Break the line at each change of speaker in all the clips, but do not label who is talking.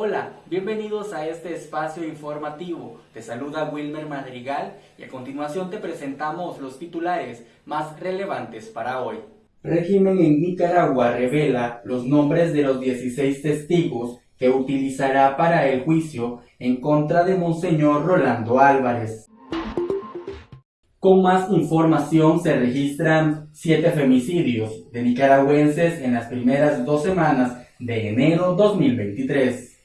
Hola, bienvenidos a este espacio informativo. Te saluda Wilmer Madrigal y a continuación te presentamos los titulares más relevantes para hoy. Régimen en Nicaragua revela los nombres de los 16 testigos que utilizará para el juicio en contra de Monseñor Rolando Álvarez. Con más información se registran siete femicidios de nicaragüenses en las primeras dos semanas de enero 2023.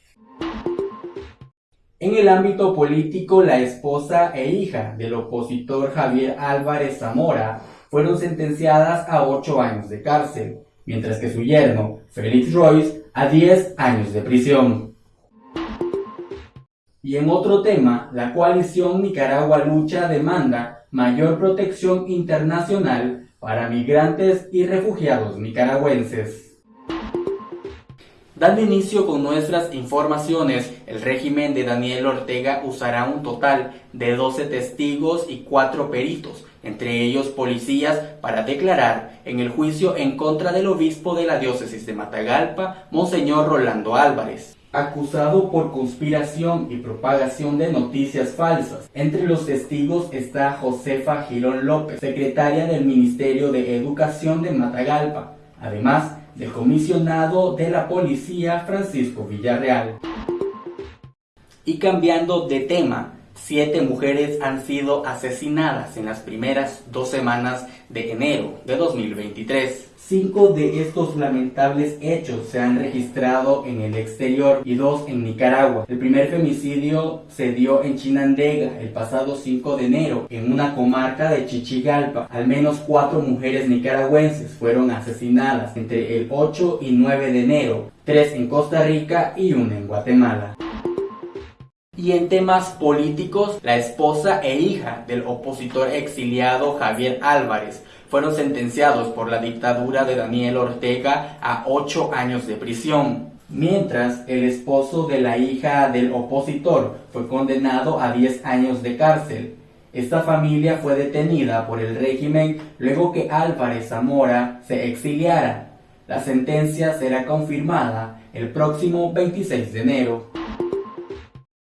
En el ámbito político, la esposa e hija del opositor Javier Álvarez Zamora fueron sentenciadas a ocho años de cárcel, mientras que su yerno, Félix Royce, a 10 años de prisión. Y en otro tema, la coalición Nicaragua Lucha demanda mayor protección internacional para migrantes y refugiados nicaragüenses. Dando inicio con nuestras informaciones, el régimen de Daniel Ortega usará un total de 12 testigos y 4 peritos, entre ellos policías, para declarar en el juicio en contra del obispo de la diócesis de Matagalpa, Monseñor Rolando Álvarez acusado por conspiración y propagación de noticias falsas. Entre los testigos está Josefa Girón López, secretaria del Ministerio de Educación de Matagalpa. Además, del comisionado de la policía Francisco Villarreal. Y cambiando de tema, siete mujeres han sido asesinadas en las primeras dos semanas de enero de 2023. Cinco de estos lamentables hechos se han registrado en el exterior y dos en Nicaragua. El primer femicidio se dio en Chinandega el pasado 5 de enero, en una comarca de Chichigalpa. Al menos cuatro mujeres nicaragüenses fueron asesinadas entre el 8 y 9 de enero, tres en Costa Rica y una en Guatemala. Y en temas políticos, la esposa e hija del opositor exiliado Javier Álvarez fueron sentenciados por la dictadura de Daniel Ortega a ocho años de prisión, mientras el esposo de la hija del opositor fue condenado a 10 años de cárcel. Esta familia fue detenida por el régimen luego que Álvarez Zamora se exiliara. La sentencia será confirmada el próximo 26 de enero.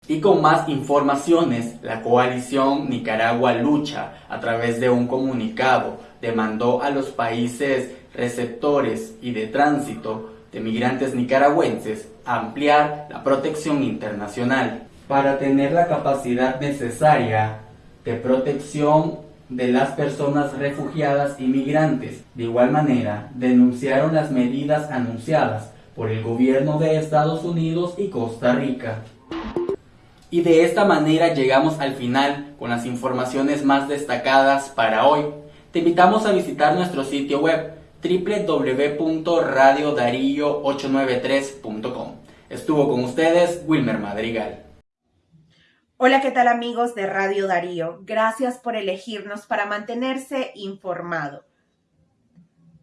Y con más informaciones, la coalición Nicaragua Lucha, a través de un comunicado, demandó a los países receptores y de tránsito de migrantes nicaragüenses ampliar la protección internacional para tener la capacidad necesaria de protección de las personas refugiadas y migrantes. De igual manera, denunciaron las medidas anunciadas por el gobierno de Estados Unidos y Costa Rica. Y de esta manera llegamos al final con las informaciones más destacadas para hoy. Te invitamos a visitar nuestro sitio web www.radiodarío893.com. Estuvo con ustedes Wilmer Madrigal.
Hola, ¿qué tal amigos de Radio Darío? Gracias por elegirnos para mantenerse informado.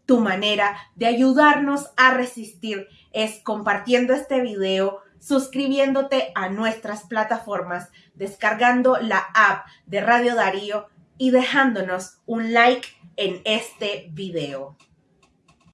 Tu manera de ayudarnos a resistir es compartiendo este video suscribiéndote a nuestras plataformas, descargando la app de Radio Darío y dejándonos un like en este video.